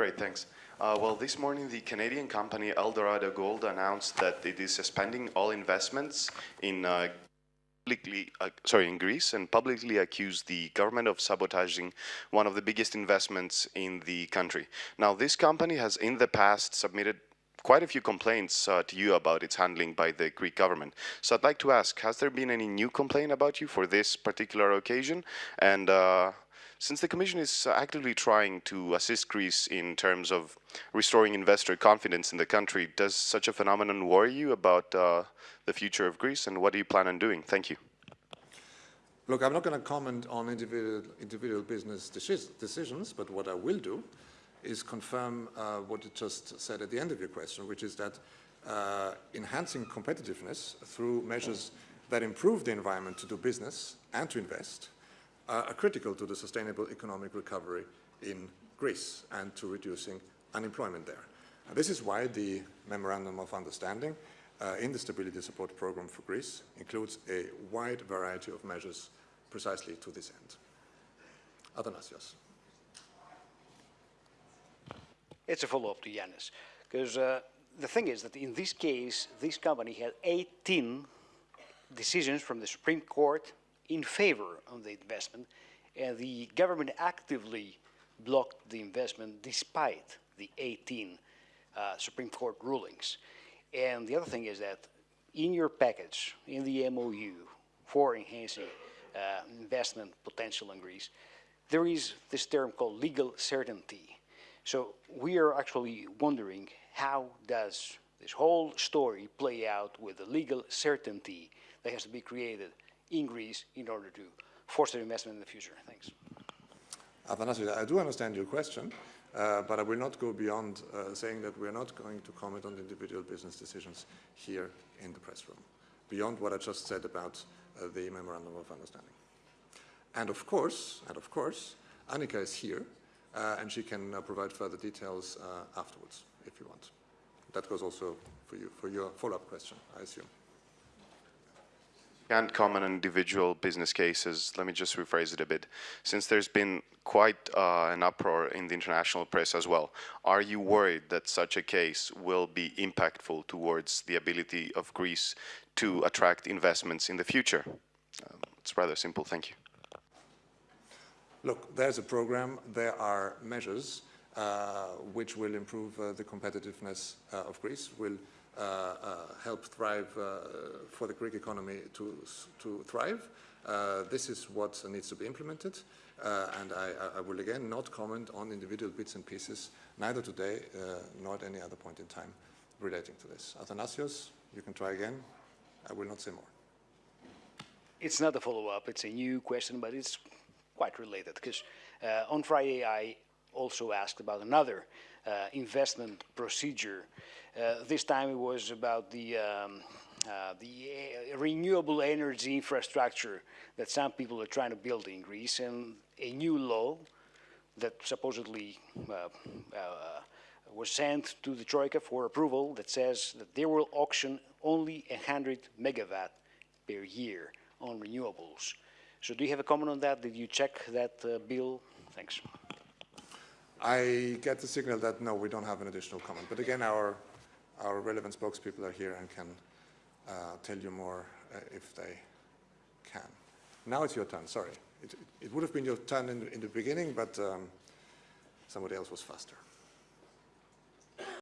Great, thanks. Uh, well, this morning the Canadian company Eldorado Gold announced that it is suspending all investments in uh, publicly, uh, sorry, in Greece and publicly accused the government of sabotaging one of the biggest investments in the country. Now, this company has in the past submitted quite a few complaints uh, to you about its handling by the Greek government. So I'd like to ask, has there been any new complaint about you for this particular occasion? And uh, since the Commission is actively trying to assist Greece in terms of restoring investor confidence in the country, does such a phenomenon worry you about uh, the future of Greece and what do you plan on doing? Thank you. Look, I'm not going to comment on individual, individual business decisions, but what I will do is confirm uh, what you just said at the end of your question, which is that uh, enhancing competitiveness through measures that improve the environment to do business and to invest uh, are critical to the sustainable economic recovery in Greece and to reducing unemployment there. And this is why the Memorandum of Understanding uh, in the Stability Support Program for Greece includes a wide variety of measures precisely to this end. Athanasios. It's a follow-up to Yanis, because uh, the thing is that in this case, this company had 18 decisions from the Supreme Court in favor of the investment, and the government actively blocked the investment despite the 18 uh, Supreme Court rulings. And the other thing is that in your package, in the MOU for enhancing uh, investment potential in Greece, there is this term called legal certainty. So we are actually wondering how does this whole story play out with the legal certainty that has to be created in Greece in order to foster investment in the future? Thanks. I do understand your question, uh, but I will not go beyond uh, saying that we are not going to comment on individual business decisions here in the press room, beyond what I just said about uh, the Memorandum of Understanding. And of course, and of course, Annika is here, uh, and she can uh, provide further details uh, afterwards, if you want. That goes also for you, for your follow-up question, I assume can't comment on individual business cases, let me just rephrase it a bit. Since there's been quite uh, an uproar in the international press as well, are you worried that such a case will be impactful towards the ability of Greece to attract investments in the future? Um, it's rather simple, thank you. Look, there's a program, there are measures uh, which will improve uh, the competitiveness uh, of Greece, will uh, uh, help thrive uh, for the Greek economy to, to thrive. this is what needs to be implemented. and I, I, will again not comment on individual bits and pieces, neither today nor at any other point in time relating to this. Athanasios, you can try again. I will not say more. It's not a follow-up, it's a new question, but it's quite related because uh, on Friday I also asked about another uh, investment procedure uh, this time it was about the, um, uh, the uh, renewable energy infrastructure that some people are trying to build in Greece and a new law that supposedly was sent to the Troika for approval that says that they will auction only 100 megawatt per year on renewables. So do you have a comment on that? Did you check that uh, bill? Thanks. I get the signal that no, we don't have an additional comment. But again, our our relevant spokespeople are here and can uh, tell you more uh, if they can. Now it's your turn, sorry. It, it would have been your turn in, in the beginning, but um, somebody else was faster.